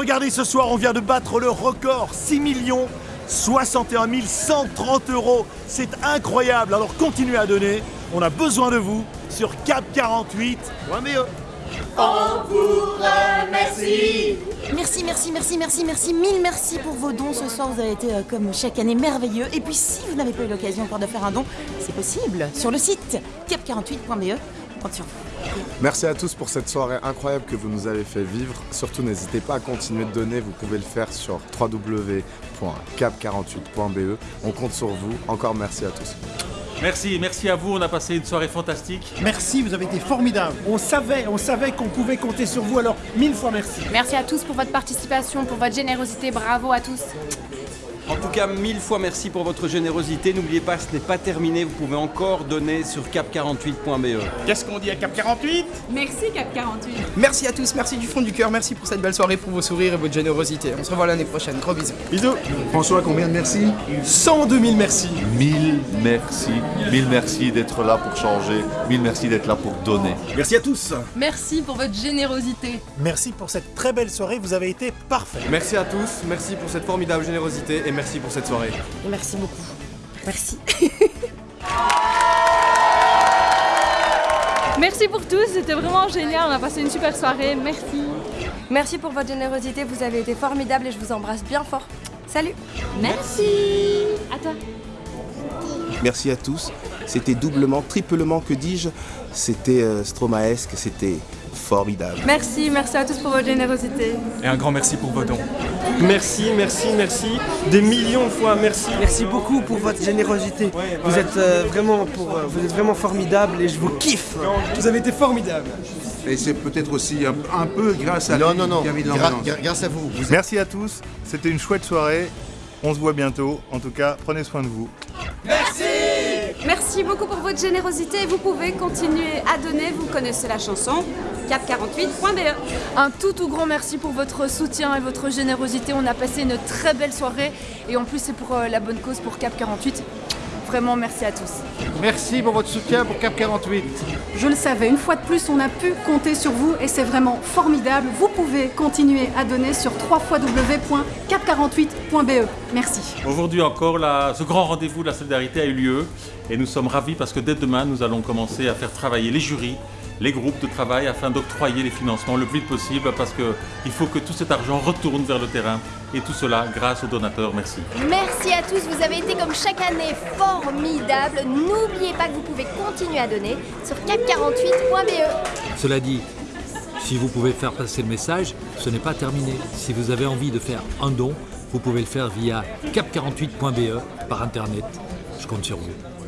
Regardez ce soir, on vient de battre le record 6 millions 61 130 euros. C'est incroyable. Alors continuez à donner. On a besoin de vous sur cap48.be. On vous remercie Merci, merci, merci, merci, merci, mille merci pour vos dons ce soir. Vous avez été, euh, comme chaque année, merveilleux. Et puis, si vous n'avez pas eu l'occasion encore de faire un don, c'est possible sur le site cap48.be. On compte sur vous. Merci à tous pour cette soirée incroyable que vous nous avez fait vivre. Surtout, n'hésitez pas à continuer de donner. Vous pouvez le faire sur www.cap48.be. On compte sur vous. Encore merci à tous. Merci, merci à vous, on a passé une soirée fantastique. Merci, vous avez été formidables. On savait, on savait qu'on pouvait compter sur vous, alors mille fois merci. Merci à tous pour votre participation, pour votre générosité. Bravo à tous. En tout cas, mille fois merci pour votre générosité. N'oubliez pas, ce n'est pas terminé. Vous pouvez encore donner sur cap48.be. Qu'est-ce qu'on dit à Cap 48 Merci Cap 48. Merci à tous, merci du fond du cœur, merci pour cette belle soirée, pour vos sourires et votre générosité. On se revoit l'année prochaine. Gros bisous. Bisous. François, combien de merci? 102 000 merci. Mille merci, mille merci d'être là pour changer, mille merci d'être là pour donner. Merci à tous. Merci pour votre générosité. Merci pour cette très belle soirée. Vous avez été parfaits. Merci à tous, merci pour cette formidable générosité et merci pour cette soirée. Et merci beaucoup. Merci. Merci pour tous, c'était vraiment génial. On a passé une super soirée. Merci. Merci pour votre générosité, vous avez été formidable et je vous embrasse bien fort. Salut Merci. À toi. Merci à tous. C'était doublement, triplement, que dis-je C'était euh, stromaesque, c'était formidable. Merci, merci à tous pour votre générosité. Et un grand merci pour vos dons. Merci, merci, merci. Des millions de fois merci. Merci beaucoup pour votre générosité. Vous êtes euh, vraiment pour, euh, vous êtes vraiment formidable et je vous kiffe. Vous avez été formidables. Et c'est peut-être aussi un, un peu grâce à Non, lui non, non, de gra- grâce à vous. vous êtes- Merci à tous. C'était une chouette soirée. On se voit bientôt. En tout cas, prenez soin de vous. Merci beaucoup pour votre générosité. Vous pouvez continuer à donner. Vous connaissez la chanson cap48.be. Un tout tout grand merci pour votre soutien et votre générosité. On a passé une très belle soirée et en plus c'est pour euh, la bonne cause pour Cap 48. Vraiment merci à tous. Merci pour votre soutien pour Cap 48. Je le savais, une fois de plus, on a pu compter sur vous et c'est vraiment formidable. Vous pouvez continuer à donner sur www.cap48.be. Merci. Aujourd'hui encore, la- ce grand rendez-vous de la solidarité a eu lieu et nous sommes ravis parce que dès demain, nous allons commencer à faire travailler les jurys, les groupes de travail afin d'octroyer les financements le plus vite possible parce qu'il faut que tout cet argent retourne vers le terrain et tout cela grâce aux donateurs. Merci. Merci à tous, vous avez été comme chaque année formidables. N'oubliez pas que vous pouvez continuer à donner sur cap48.be. Cela dit, si vous pouvez faire passer le message, ce n'est pas terminé. Si vous avez envie de faire un don, vous pouvez le faire via cap48.be par internet. Je compte sur vous.